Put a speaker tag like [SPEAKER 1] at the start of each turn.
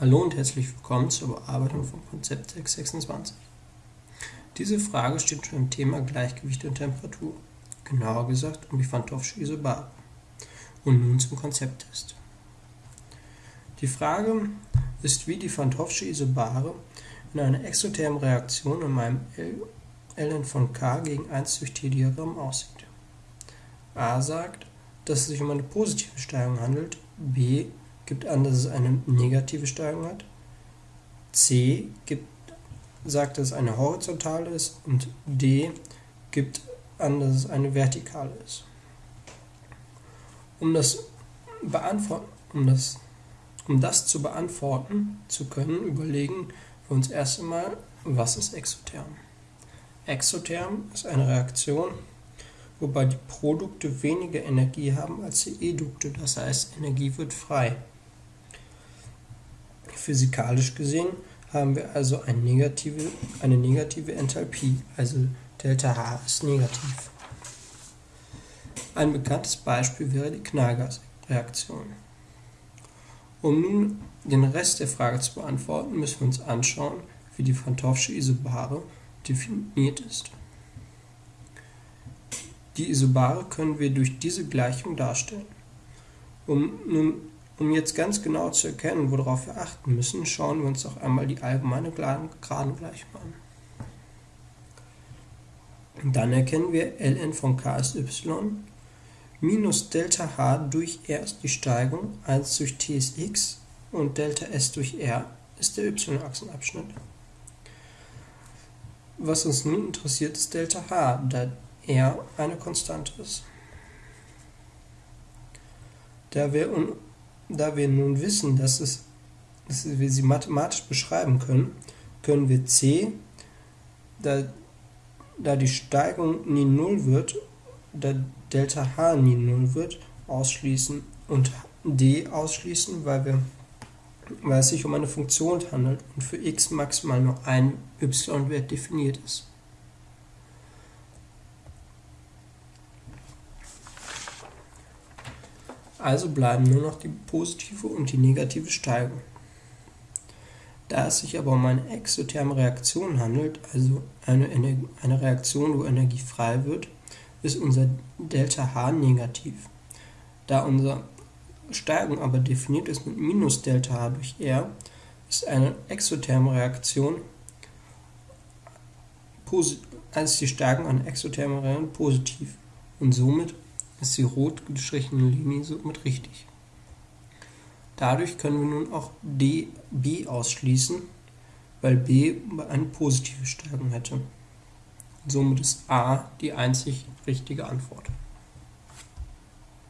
[SPEAKER 1] Hallo und herzlich willkommen zur Bearbeitung von Konzept 626. Diese Frage steht unter dem Thema Gleichgewicht und Temperatur, genauer gesagt um die Van Toffsche Isobare. Und nun zum Konzepttest. Die Frage ist, wie die Van Toffsche Isobare in einer exothermen Reaktion in meinem ln von k gegen 1 durch t Diagramm aussieht. A sagt, dass es sich um eine positive Steigung handelt, B gibt an, dass es eine negative Steigung hat. C gibt, sagt, dass es eine horizontale ist. Und D gibt an, dass es eine vertikale ist. Um das, um das, um das zu beantworten zu können, überlegen wir uns erst einmal, was ist exotherm. Exotherm ist eine Reaktion, wobei die Produkte weniger Energie haben als die Edukte, das heißt Energie wird frei. Physikalisch gesehen haben wir also eine negative, eine negative Enthalpie, also ΔH ist negativ. Ein bekanntes Beispiel wäre die Knallgasreaktion. Um nun den Rest der Frage zu beantworten, müssen wir uns anschauen, wie die Van Toffsche Isobare definiert ist. Die Isobare können wir durch diese Gleichung darstellen. Um nun um jetzt ganz genau zu erkennen, worauf wir achten müssen, schauen wir uns auch einmal die allgemeine Gradengleichung an. Dann erkennen wir ln von k ist y minus Delta h durch r ist die Steigung, 1 durch t ist x und Delta s durch r ist der y-Achsenabschnitt. Was uns nun interessiert, ist Delta h, da r eine Konstante ist. Da wir da wir nun wissen, dass, es, dass wir sie mathematisch beschreiben können, können wir c, da, da die Steigung nie 0 wird, da Delta h nie 0 wird, ausschließen und d ausschließen, weil, wir, weil es sich um eine Funktion handelt und für x maximal nur ein y-Wert definiert ist. Also bleiben nur noch die positive und die negative Steigung. Da es sich aber um eine exotherme Reaktion handelt, also eine, eine Reaktion, wo Energie frei wird, ist unser ΔH negativ. Da unsere Steigung aber definiert ist mit minus ΔH durch R, ist eine exotherme Reaktion als die Steigung einer exothermen Reaktion positiv und somit ist die rot gestrichene Linie somit richtig. Dadurch können wir nun auch D, B ausschließen, weil B eine positive Stärkung hätte. Somit ist A die einzig richtige Antwort.